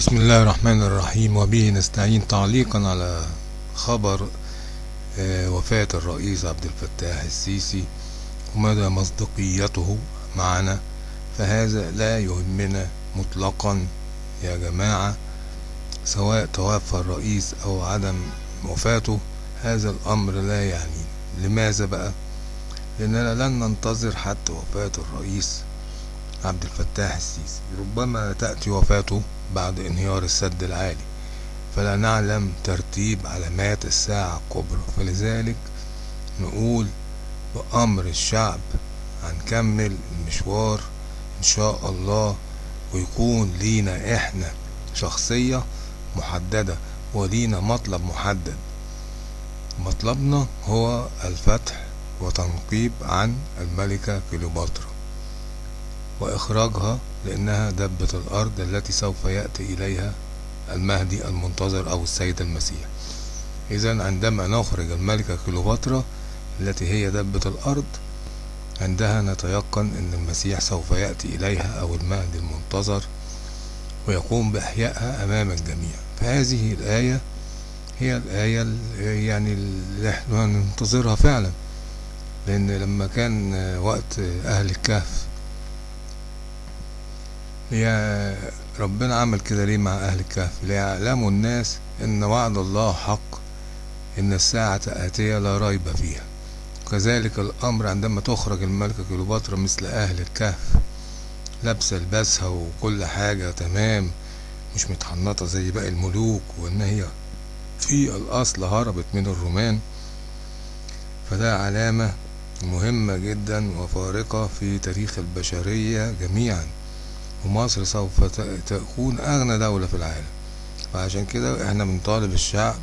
بسم الله الرحمن الرحيم وبه نستعين تعليقا على خبر وفاة الرئيس عبد الفتاح السيسي ومدى مصداقيته معنا فهذا لا يهمنا مطلقا يا جماعة سواء توفى الرئيس أو عدم وفاته هذا الأمر لا يعني لماذا بقى؟ لأننا لن ننتظر حتى وفاة الرئيس عبد الفتاح السيسي. ربما تأتي وفاته بعد انهيار السد العالي. فلا نعلم ترتيب علامات الساعة الكبرى. فلذلك نقول بأمر الشعب هنكمل المشوار إن شاء الله ويكون لينا إحنا شخصية محددة ولينا مطلب محدد. مطلبنا هو الفتح وتنقيب عن الملكة كليوباترا. وإخراجها لأنها دبة الأرض التي سوف يأتي إليها المهدي المنتظر أو السيد المسيح. إذا عندما نخرج الملكة كليوباترا التي هي دبة الأرض عندها نتيقن أن المسيح سوف يأتي إليها أو المهدي المنتظر ويقوم بإحيائها أمام الجميع. فهذه الآية هي الآية يعني اللي إحنا ننتظرها فعلا لأن لما كان وقت أهل الكهف يا ربنا عمل كده ليه مع أهل الكهف؟ ليعلموا الناس إن وعد الله حق إن الساعة آتية لا ريب فيها. وكذلك الأمر عندما تخرج الملكة كليوباترا مثل أهل الكهف لابسة لباسها وكل حاجة تمام مش متحنطة زي باقي الملوك وإن هي في الأصل هربت من الرومان فده علامة مهمة جدا وفارقة في تاريخ البشرية جميعا. ومصر سوف تكون أغنى دولة في العالم. فعشان كده إحنا بنطالب الشعب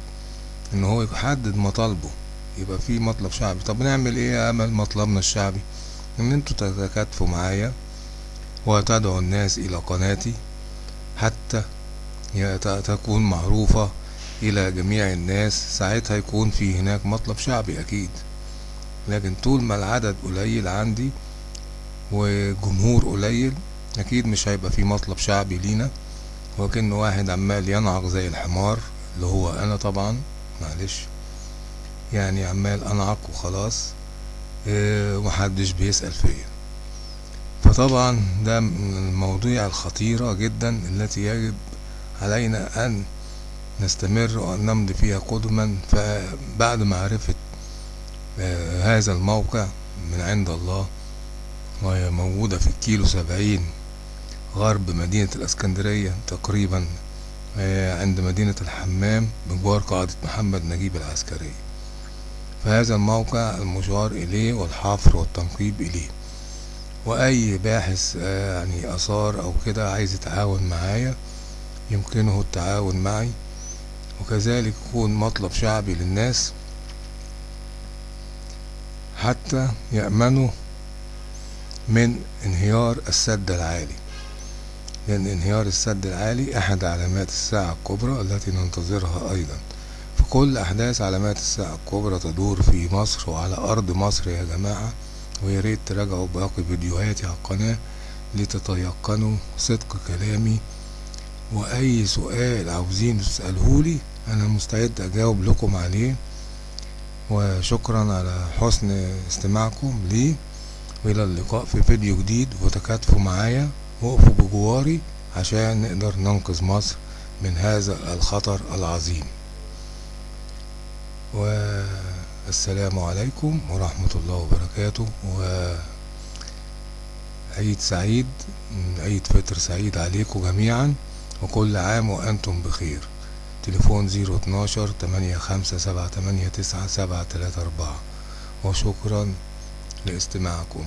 إن هو يحدد مطالبه. يبقى في مطلب شعبي. طب نعمل إيه يا أمل مطلبنا الشعبي؟ إن أنتوا تتكاتفوا معايا وتدعوا الناس إلى قناتي حتى تكون معروفة إلى جميع الناس. ساعتها يكون في هناك مطلب شعبي أكيد. لكن طول ما العدد قليل عندي وجمهور قليل أكيد مش هيبقى في مطلب شعبي لينا وكأن واحد عمال ينعق زي الحمار اللي هو أنا طبعا معلش يعني عمال أنعق وخلاص آه ومحدش بيسأل فيا. فطبعا ده من المواضيع الخطيرة جدا التي يجب علينا أن نستمر وأن نمضي فيها قدما. فبعد معرفة آه هذا الموقع من عند الله وهي موجودة في الكيلو سبعين غرب مدينة الإسكندرية تقريبا عند مدينة الحمام بجوار قاعدة محمد نجيب العسكرية فهذا الموقع المشار إليه والحفر والتنقيب إليه. وأي باحث يعني آثار أو كده عايز يتعاون معايا يمكنه التعاون معي. وكذلك يكون مطلب شعبي للناس. حتى يأمنوا من انهيار السد العالي. لأن انهيار السد العالي أحد علامات الساعة الكبرى التي ننتظرها أيضا. فكل أحداث علامات الساعة الكبرى تدور في مصر وعلى أرض مصر يا جماعة وياريت تراجعوا باقي فيديوهاتي على القناة لتتيقنوا صدق كلامي. وأي سؤال عاوزين تسألهولي أنا مستعد أجاوب لكم عليه. وشكرا على حسن استماعكم لي. وإلى اللقاء في فيديو جديد. وتكاتفوا معايا. وقفوا بجواري عشان نقدر ننقذ مصر من هذا الخطر العظيم. والسلام عليكم ورحمة الله وبركاته. وعيد سعيد عيد فطر سعيد عليكم جميعا وكل عام وأنتم بخير. تليفون زيرو اتناشر تمانية خمسة سبعة تمانية تسعة سبعة تلاتة أربعة. وشكرا لاستماعكم.